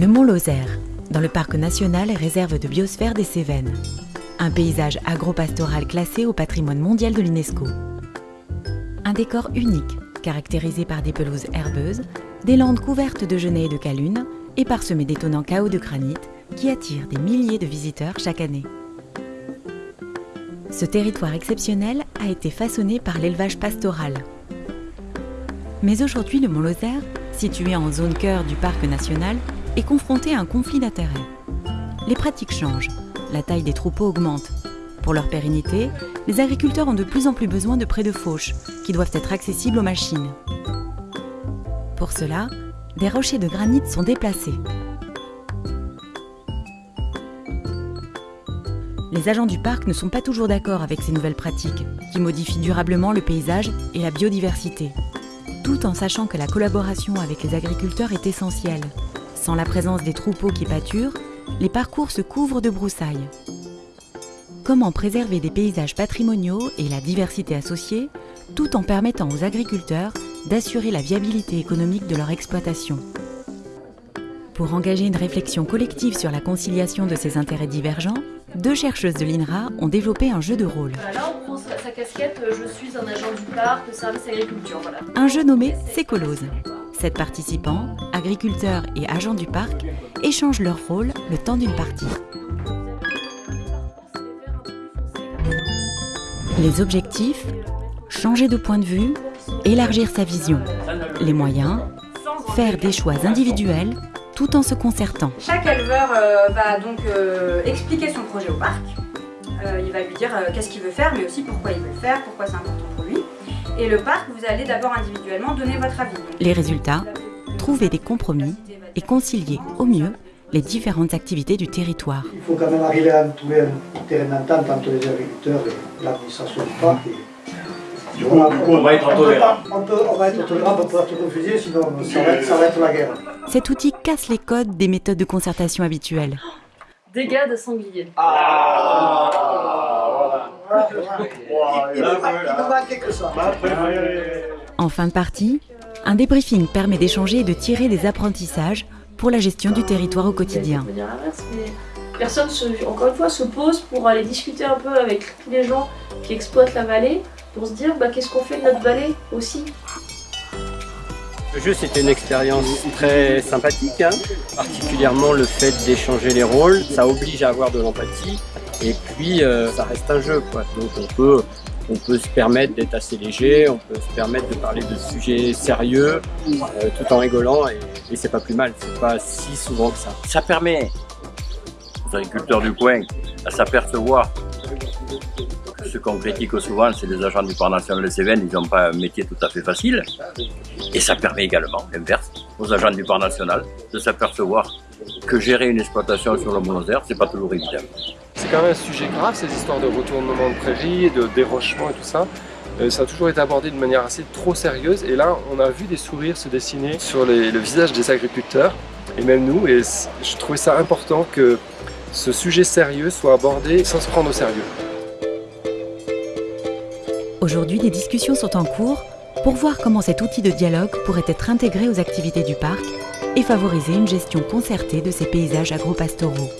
Le Mont Lozère, dans le parc national et réserve de biosphère des Cévennes. Un paysage agropastoral classé au patrimoine mondial de l'UNESCO. Un décor unique, caractérisé par des pelouses herbeuses, des landes couvertes de genêts et de calunes et parsemées d'étonnants chaos de granit qui attirent des milliers de visiteurs chaque année. Ce territoire exceptionnel a été façonné par l'élevage pastoral. Mais aujourd'hui, le Mont Lozère, situé en zone cœur du parc national, est confronté à un conflit d'intérêts. Les pratiques changent, la taille des troupeaux augmente. Pour leur pérennité, les agriculteurs ont de plus en plus besoin de prés de fauche, qui doivent être accessibles aux machines. Pour cela, des rochers de granit sont déplacés. Les agents du parc ne sont pas toujours d'accord avec ces nouvelles pratiques, qui modifient durablement le paysage et la biodiversité, tout en sachant que la collaboration avec les agriculteurs est essentielle. Sans la présence des troupeaux qui pâturent, les parcours se couvrent de broussailles. Comment préserver des paysages patrimoniaux et la diversité associée, tout en permettant aux agriculteurs d'assurer la viabilité économique de leur exploitation? Pour engager une réflexion collective sur la conciliation de ces intérêts divergents, deux chercheuses de l'INRA ont développé un jeu de rôle. Là, on prend sa casquette, euh, je suis un agent du parc, service agriculture. Voilà. Un jeu nommé Sécolose. Sept participants, agriculteurs et agents du parc, échangent leur rôle le temps d'une partie. Les objectifs Changer de point de vue, élargir sa vision. Les moyens Faire des choix individuels tout en se concertant. Chaque éleveur euh, va donc euh, expliquer son projet au parc. Euh, il va lui dire qu'est-ce qu'il veut faire, mais aussi pourquoi il veut le faire, pourquoi c'est important pour lui. Et le parc, vous allez d'abord individuellement donner votre avis. Les résultats Trouver des compromis et concilier au mieux les différentes activités du territoire. Il faut quand même arriver à trouver un terrain d'entente entre les agriculteurs et l'administration du parc. Du coup, on va être tolérant. On, peut, on va être tolérant, on peut être confusé, sinon ça va, être, ça va être la guerre. Cet outil casse les codes des méthodes de concertation habituelles. Dégâts de sanglier. Ah, voilà. Il ne manquait que ça. En fin de partie, un débriefing permet d'échanger et de tirer des apprentissages pour la gestion du territoire au quotidien. Personne, se, encore une fois, se pose pour aller discuter un peu avec tous les gens qui exploitent la vallée, pour se dire bah, qu'est-ce qu'on fait de notre vallée aussi? Le jeu, c'était une expérience très sympathique, hein. particulièrement le fait d'échanger les rôles. Ça oblige à avoir de l'empathie et puis euh, ça reste un jeu. Quoi. Donc on peut, on peut se permettre d'être assez léger, on peut se permettre de parler de sujets sérieux euh, tout en rigolant et, et c'est pas plus mal. C'est pas si souvent que ça. Ça permet aux agriculteurs du coin à s'apercevoir que ce qu'on critique souvent, c'est les agents du Parc national des Cévennes, ils n'ont pas un métier tout à fait facile. Et ça permet également, l'inverse, aux agents du Parc national de s'apercevoir que gérer une exploitation sur le Monozère, c'est pas toujours évident. C'est quand même un sujet grave, ces histoires de retournement de prairies, de dérochement et tout ça. Euh, ça a toujours été abordé de manière assez trop sérieuse et là on a vu des sourires se dessiner sur les, le visage des agriculteurs et même nous et je trouvais ça important que ce sujet sérieux soit abordé sans se prendre au sérieux. Aujourd'hui, des discussions sont en cours pour voir comment cet outil de dialogue pourrait être intégré aux activités du parc et favoriser une gestion concertée de ces paysages agro-pastoraux.